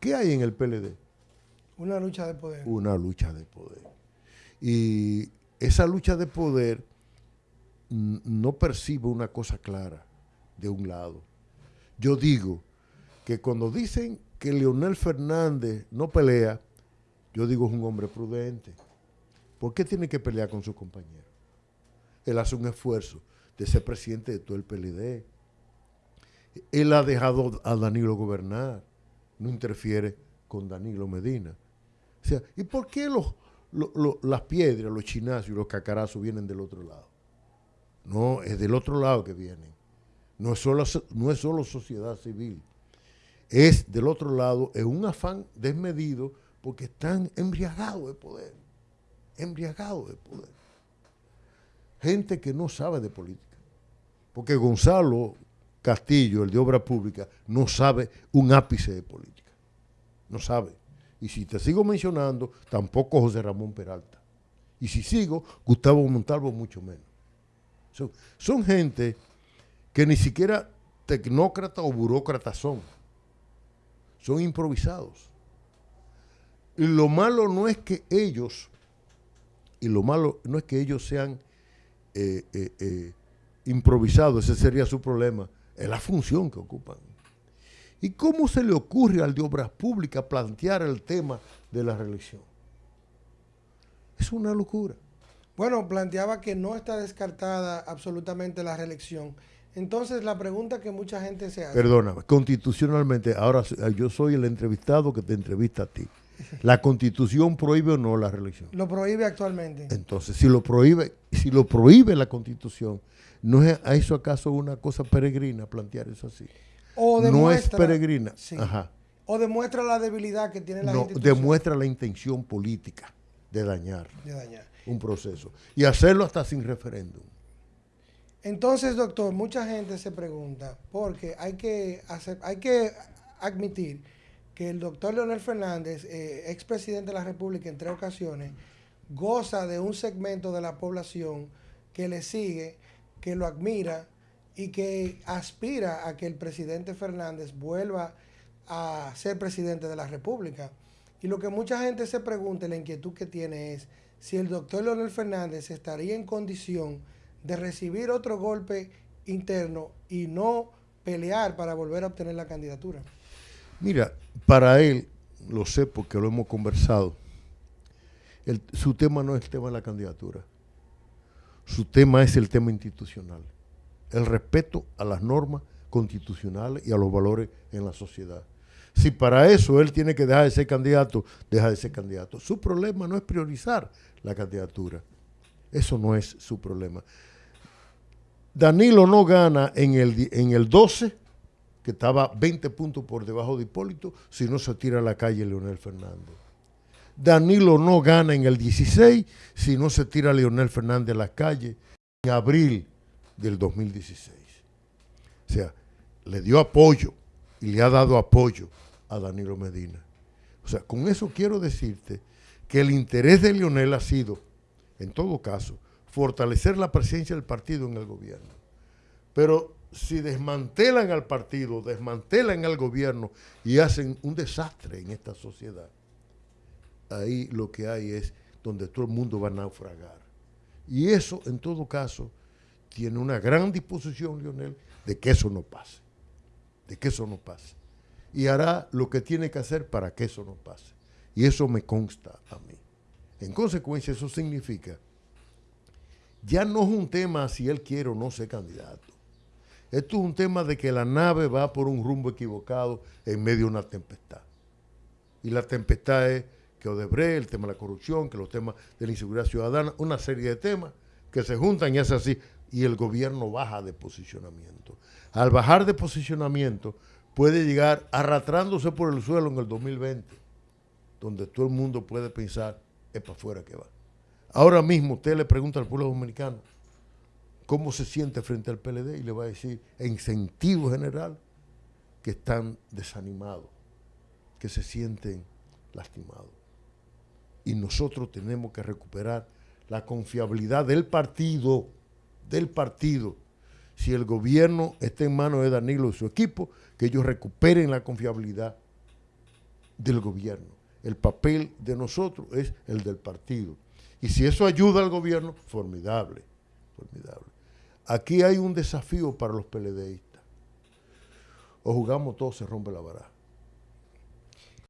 ¿Qué hay en el PLD? Una lucha de poder. Una lucha de poder. Y esa lucha de poder no percibe una cosa clara de un lado. Yo digo que cuando dicen que Leonel Fernández no pelea, yo digo es un hombre prudente. ¿Por qué tiene que pelear con su compañero? Él hace un esfuerzo de ser presidente de todo el PLD. Él ha dejado a Danilo gobernar, no interfiere con Danilo Medina. O sea, ¿y por qué los, las piedras, los chinazos y los cacarazos vienen del otro lado? No, es del otro lado que vienen. No es solo, no es solo sociedad civil. Es del otro lado, es un afán desmedido porque están embriagados de poder. Embriagados de poder. Gente que no sabe de política. Porque Gonzalo Castillo, el de Obra Pública, no sabe un ápice de política. No sabe. Y si te sigo mencionando, tampoco José Ramón Peralta. Y si sigo, Gustavo Montalvo mucho menos. Son, gente que ni siquiera tecnócratas o burócratas son. Son improvisados. Y lo malo no es que ellos, y lo malo no es que ellos sean eh, eh, eh, improvisados, ese sería su problema, es la función que ocupan. ¿Y cómo se le ocurre al de Obras Públicas plantear el tema de la reelección? Es una locura. Bueno, planteaba que no está descartada absolutamente la reelección. Entonces, la pregunta que mucha gente se hace. Perdóname, constitucionalmente, ahora yo soy el entrevistado que te entrevista a ti. ¿La constitución prohíbe o no la reelección? Lo prohíbe actualmente. Entonces, si lo prohíbe, si lo prohíbe la constitución, ¿no es a eso acaso una cosa peregrina plantear eso así? O no es peregrina. O demuestra la debilidad que tiene la no, Demuestra la intención política de dañar. De dañar un proceso y hacerlo hasta sin referéndum. Entonces, doctor, mucha gente se pregunta, porque hay que, hacer, hay que admitir que el doctor Leonel Fernández, eh, expresidente de la República en tres ocasiones, goza de un segmento de la población que le sigue, que lo admira y que aspira a que el presidente Fernández vuelva a ser presidente de la República. Y lo que mucha gente se pregunta, la inquietud que tiene es, si el doctor Leonel Fernández estaría en condición de recibir otro golpe interno y no pelear para volver a obtener la candidatura. Mira, para él, lo sé porque lo hemos conversado, su tema no es el tema de la candidatura, su tema es el tema institucional, el respeto a las normas constitucionales y a los valores en la sociedad. Si para eso él tiene que dejar de ser candidato, deja de ser candidato. Su problema no es priorizar la candidatura. Eso no es su problema. Danilo no gana en el, en el 12, que estaba 20 puntos por debajo de Hipólito, si no se tira a la calle Leonel Fernández. Danilo no gana en el 16 si no se tira a Leonel Fernández a la calle en abril del 2016. O sea, le dio apoyo y le ha dado apoyo a Danilo Medina. O sea, con eso quiero decirte que el interés de Lionel ha sido, en todo caso, fortalecer la presencia del partido en el gobierno. Pero si desmantelan al partido, desmantelan al gobierno y hacen un desastre en esta sociedad, ahí lo que hay es donde todo el mundo va a naufragar. Y eso, en todo caso, tiene una gran disposición, Lionel, de que eso no pase. De que eso no pase y hará lo que tiene que hacer para que eso no pase. Y eso me consta a mí. En consecuencia, eso significa, ya no es un tema si él quiere o no ser candidato. Esto es un tema de que la nave va por un rumbo equivocado en medio de una tempestad. Y la tempestad es que Odebrecht, el tema de la corrupción, que los temas de la inseguridad ciudadana, una serie de temas que se juntan y es así. Y el gobierno baja de posicionamiento. Al bajar de posicionamiento, puede llegar arrastrándose por el suelo en el 2020, donde todo el mundo puede pensar, es para afuera que va. Ahora mismo usted le pregunta al pueblo dominicano cómo se siente frente al PLD y le va a decir en sentido general que están desanimados, que se sienten lastimados. Y nosotros tenemos que recuperar la confiabilidad del partido, del partido, si el gobierno está en manos de Danilo y su equipo, que ellos recuperen la confiabilidad del gobierno. El papel de nosotros es el del partido. Y si eso ayuda al gobierno, formidable, formidable. Aquí hay un desafío para los PLDistas. O jugamos todos, se rompe la baraja.